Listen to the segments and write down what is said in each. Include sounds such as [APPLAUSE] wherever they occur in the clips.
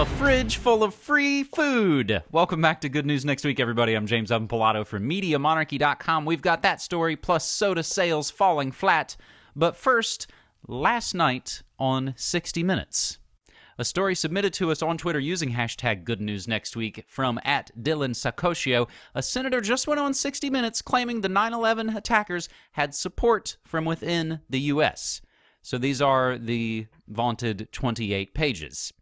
A fridge full of free food. Welcome back to Good News Next Week, everybody. I'm James Evan Pilato from MediaMonarchy.com. We've got that story plus soda sales falling flat. But first, last night on 60 Minutes. A story submitted to us on Twitter using hashtag Good News Next Week from at Dylan Sacosio. A senator just went on 60 Minutes claiming the 9 11 attackers had support from within the U.S. So these are the vaunted 28 pages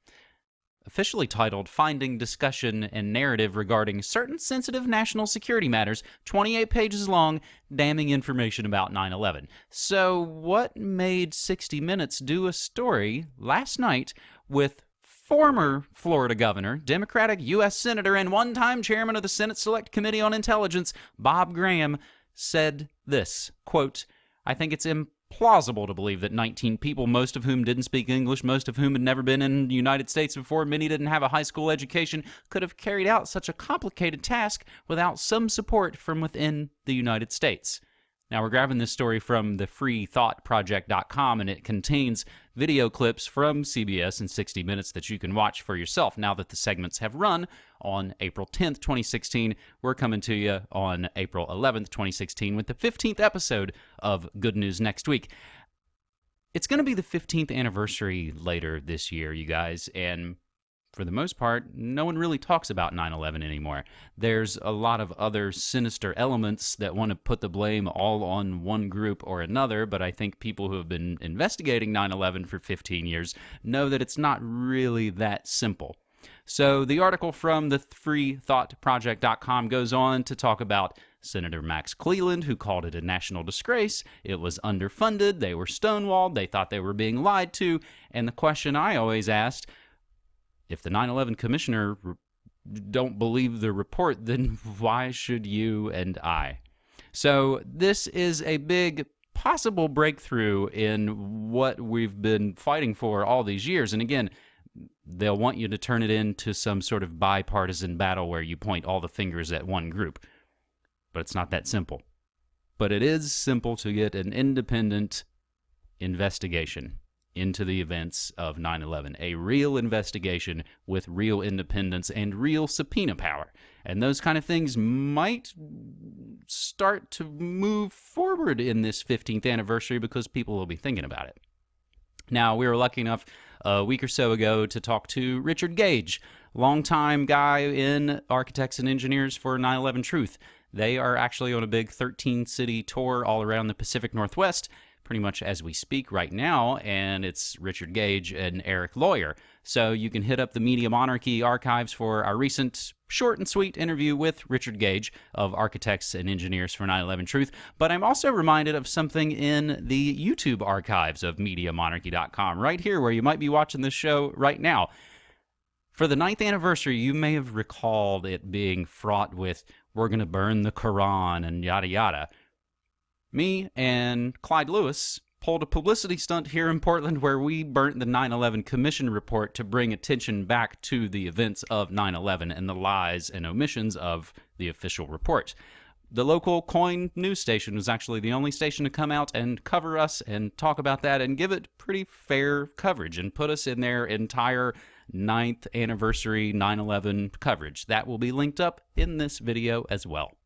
officially titled Finding Discussion and Narrative Regarding Certain Sensitive National Security Matters, 28 pages long, damning information about 9 11. So, what made 60 Minutes do a story last night with former Florida governor, Democratic U.S. Senator, and one time chairman of the Senate Select Committee on Intelligence, Bob Graham, said this quote, I think it's important plausible to believe that 19 people, most of whom didn't speak English, most of whom had never been in the United States before, many didn't have a high school education, could have carried out such a complicated task without some support from within the United States. Now, we're grabbing this story from the freethoughtproject.com, and it contains video clips from CBS in 60 Minutes that you can watch for yourself. Now that the segments have run on April 10th, 2016, we're coming to you on April 11th, 2016, with the 15th episode of Good News Next Week. It's going to be the 15th anniversary later this year, you guys, and for the most part, no one really talks about 9 11 anymore. There's a lot of other sinister elements that want to put the blame all on one group or another, but I think people who have been investigating 9 11 for 15 years know that it's not really that simple. So the article from the freethoughtproject.com goes on to talk about Senator Max Cleland, who called it a national disgrace. It was underfunded, they were stonewalled, they thought they were being lied to, and the question I always asked if the 9/11 commissioner don't believe the report, then [LAUGHS] why should you and I? So this is a big possible breakthrough in what we've been fighting for all these years. And again, they'll want you to turn it into some sort of bipartisan battle where you point all the fingers at one group. But it's not that simple. But it is simple to get an independent investigation into the events of 9 11. A real investigation with real independence and real subpoena power. And those kind of things might start to move forward in this 15th anniversary because people will be thinking about it. Now, we were lucky enough a week or so ago to talk to Richard Gage, longtime guy in Architects and Engineers for 9 11 Truth. They are actually on a big 13 city tour all around the Pacific Northwest pretty much as we speak right now, and it's Richard Gage and Eric Lawyer. So you can hit up the Media Monarchy archives for our recent short and sweet interview with Richard Gage of Architects and Engineers for 9 11 Truth. But I'm also reminded of something in the YouTube archives of MediaMonarchy.com, right here where you might be watching this show right now. For the ninth anniversary, you may have recalled it being fraught with, we're going to burn the Quran and yada yada me and Clyde Lewis pulled a publicity stunt here in Portland where we burnt the 9 11 Commission report to bring attention back to the events of 9 11 and the lies and omissions of the official report. The local KOIN news station was actually the only station to come out and cover us and talk about that and give it pretty fair coverage and put us in their entire ninth anniversary 9 11 coverage. That will be linked up in this video as well.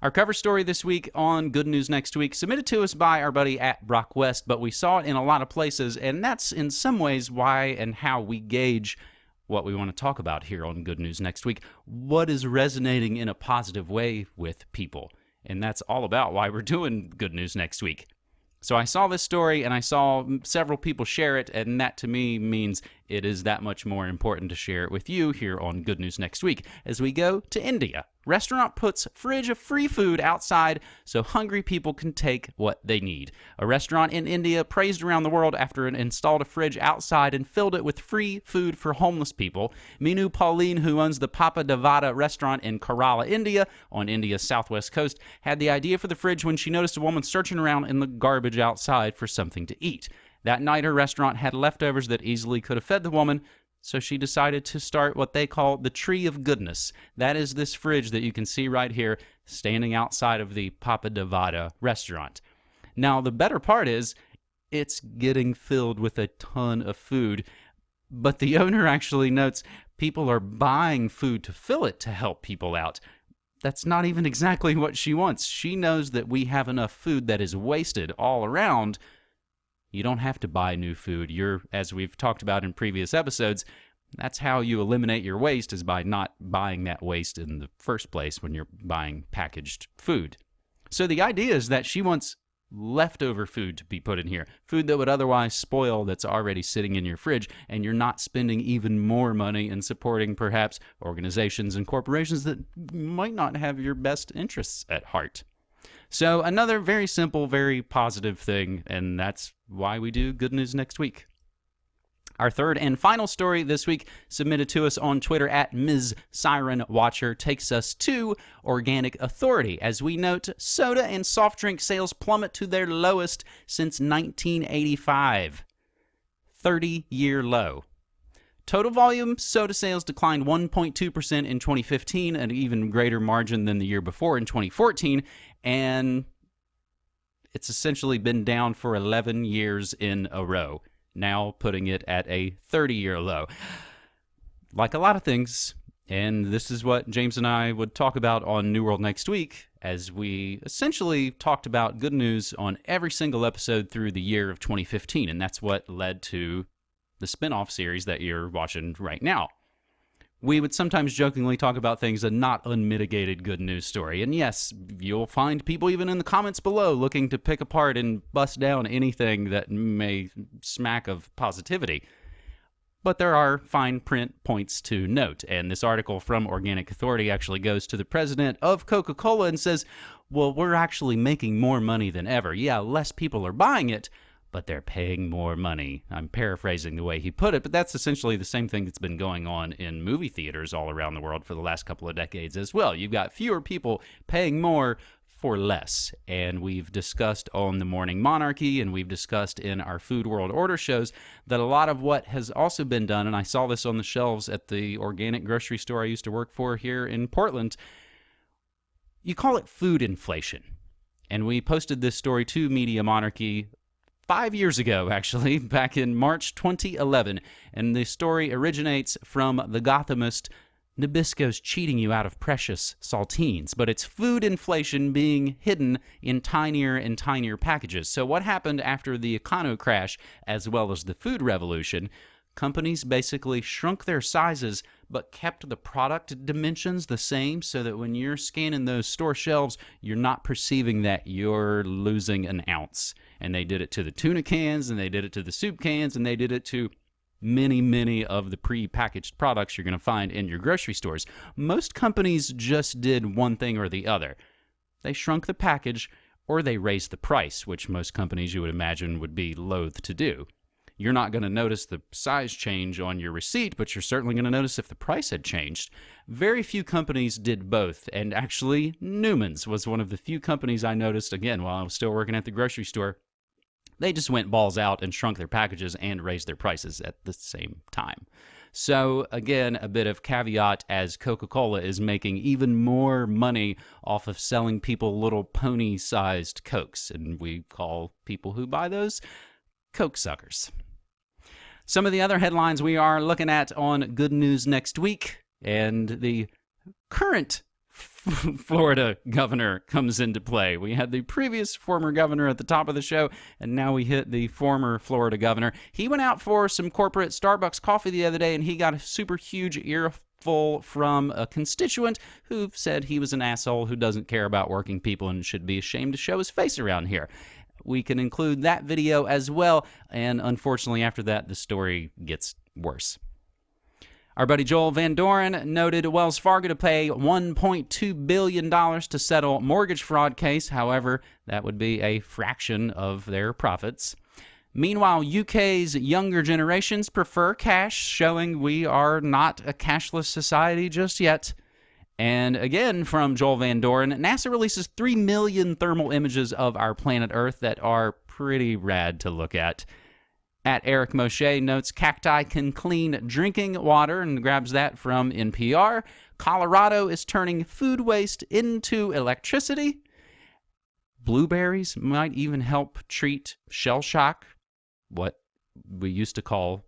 Our cover story this week on Good News Next Week, submitted to us by our buddy at Brock West, but we saw it in a lot of places, and that's in some ways why and how we gauge what we want to talk about here on Good News Next Week. What is resonating in a positive way with people? And that's all about why we're doing Good News Next Week. So I saw this story and I saw several people share it, and that to me means it is that much more important to share it with you here on Good News Next Week as we go to India. Restaurant puts fridge of free food outside so hungry people can take what they need. A restaurant in India praised around the world after it installed a fridge outside and filled it with free food for homeless people. Minu Paulin, who owns the Pappadavada restaurant in Kerala, India, on India's southwest coast, had the idea for the fridge when she noticed a woman searching around in the garbage outside for something to eat. That night, her restaurant had leftovers that easily could have fed the woman, so she decided to start what they call the Tree of Goodness. That is this fridge that you can see right here standing outside of the Pappadavada restaurant. Now, the better part is it's getting filled with a ton of food. But the [LAUGHS] owner actually notes people are buying food to fill it to help people out. That's not even exactly what she wants. She knows that we have enough food that is wasted all around. You don't have to buy new food. You're, as we've talked about in previous episodes, that's how you eliminate your waste is by not buying that waste in the first place when you're buying packaged food. So the idea is that she wants leftover food to be put in here, food that would otherwise spoil that's already sitting in your fridge, and you're not spending even more money in supporting perhaps organizations and corporations that might not have your best interests at heart. So, another very simple, very positive thing, and that's why we do Good News Next Week. Our third and final story this week, submitted to us on Twitter at Ms. Siren Watcher, takes us to Organic Authority. As we note, soda and soft drink sales plummet to their lowest since 1985. 30 year low. Total volume soda sales declined 1.2% in 2015, an even greater margin than the year before in 2014, and it's essentially been down for 11 years in a row now putting it at a 30 year low. Like a lot of things, and this is what James and I would talk about on New World next week, as we essentially talked about good news on every single episode through the year of 2015. And that's what led to the spin off series that you're watching right now we would sometimes jokingly talk about things a not unmitigated good news story. And yes, you'll find people even in the comments below looking to pick apart and bust down anything that may smack of positivity. But there are fine print points to note. And this article from Organic Authority actually goes to the president of Coca Cola and says, well, we're actually making more money than ever. Yeah, less people are buying it, but they're paying more money. I'm paraphrasing the way he put it, but that's essentially the same thing that's been going on in movie theaters all around the world for the last couple of decades as well. You've got fewer people paying more for less. And we've discussed on the Morning Monarchy and we've discussed in our Food World Order shows that a lot of what has also been done, and I saw this on the shelves at the organic grocery store I used to work for here in Portland, you call it food inflation. And we posted this story to Media Monarchy five years ago, actually, [LAUGHS] back in March 2011. And the story originates from the Gothamist Nabisco's cheating you out of precious saltines, but it's food inflation being hidden in tinier and tinier packages. So, what happened after the econo crash as well as the food revolution? Companies basically shrunk their sizes but kept the product dimensions the same so that when you're scanning those store shelves, you're not perceiving that you're losing an ounce. And they did it to the tuna cans, and they did it to the soup cans, and they did it to many, many of the pre-packaged products you're going to find in your grocery stores. Most companies just did one thing or the other. They shrunk the package or they raised the price, which most companies you would imagine would be loath to do. You're not going to notice the size change on your receipt, but you're certainly going to notice if the price had changed. Very few companies did both, and actually, Newman's was one of the few companies I noticed again while I was still working at the grocery store they just went balls out and shrunk their packages and raised their prices at the same time. So, again, a bit of caveat as Coca Cola is making even more money off of selling people little pony sized Cokes. And we call people who buy those Coke suckers. Some of the other headlines we are looking at on Good News next week and the current [LAUGHS] Florida governor comes into play. We had the previous former governor at the top of the show, and now we hit the former Florida governor. He went out for some corporate Starbucks coffee the other day, and he got a super huge earful from a constituent who said he was an asshole who doesn't care about working people and should be ashamed to show his face around here. We can include that video as well, and unfortunately, after that, the story gets worse. Our buddy Joel Van Doren noted Wells Fargo to pay $1.2 billion to settle mortgage fraud case. However, that would be a fraction of their profits. Meanwhile, UK's younger generations prefer cash, showing we are not a cashless society just yet. And again, from Joel Van Doren, NASA releases 3 million thermal images of our planet Earth that are pretty rad to look at. At Eric Moshe notes cacti can clean drinking water and grabs that from NPR. Colorado is turning food waste into electricity. Blueberries might even help treat shell shock, what we used to call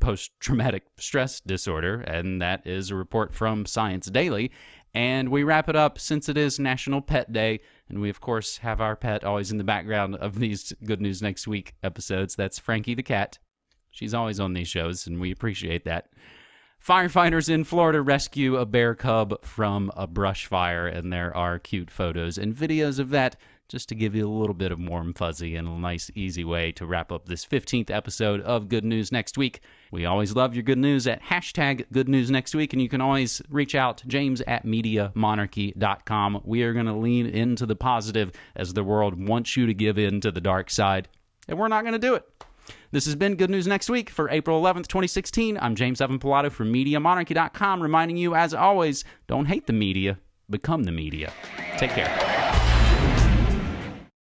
post traumatic stress disorder, and that is a report from Science Daily. And we wrap it up since it is National Pet Day, and we, of course, have our pet always in the background of these Good News Next Week episodes. That's Frankie the cat. She's always on these shows, and we appreciate that. Firefighters in Florida rescue a bear cub from a brush fire, and there are cute photos and videos of that just to give you a little bit of warm fuzzy and a nice, easy way to wrap up this 15th episode of Good News Next Week. We always love your good news at hashtag Good News Next Week, and you can always reach out, James at MediaMonarchy.com. We are going to lean into the positive as the world wants you to give in to the dark side, and we're not going to do it. This has been Good News Next Week for April 11th, 2016. I'm James Evan Pilato from MediaMonarchy.com, reminding you, as always, don't hate the media, become the media. Take care.